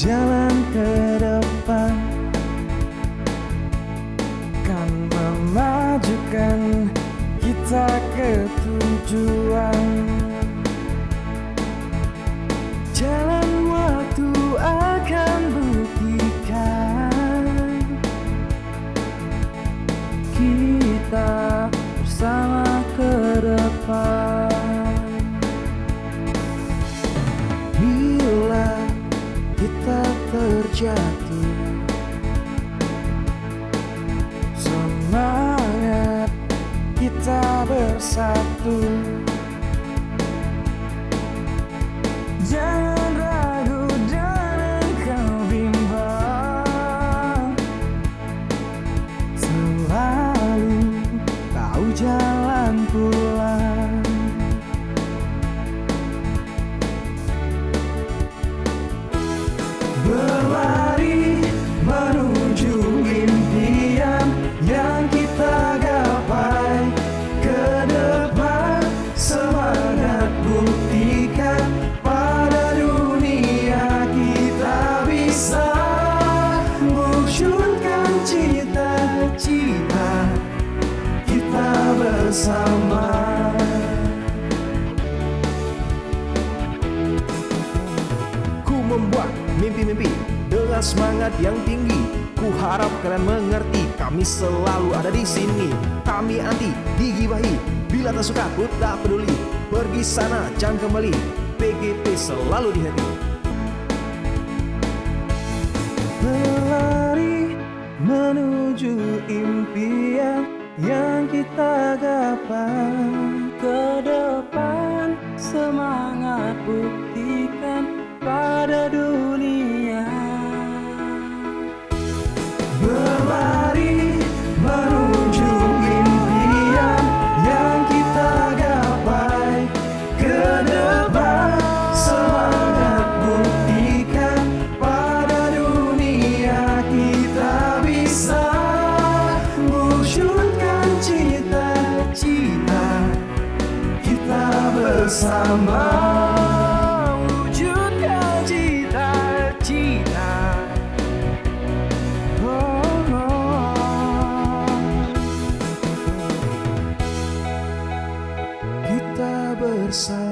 jalan ke depan. Kan memajukan kita ke tujuan terjatuh. Semangat kita bersatu bersama Ku membuat mimpi-mimpi dengan semangat yang tinggi. Ku harap kalian mengerti, kami selalu ada di sini. Kami anti digibahi, bila tak suka ku tak peduli. Pergi sana, jangan kembali. PGP selalu di hati. Menuju impian yang kita gapai Ke bersama. Wujudkan cita-cita. Oh, oh, oh. Kita bersama.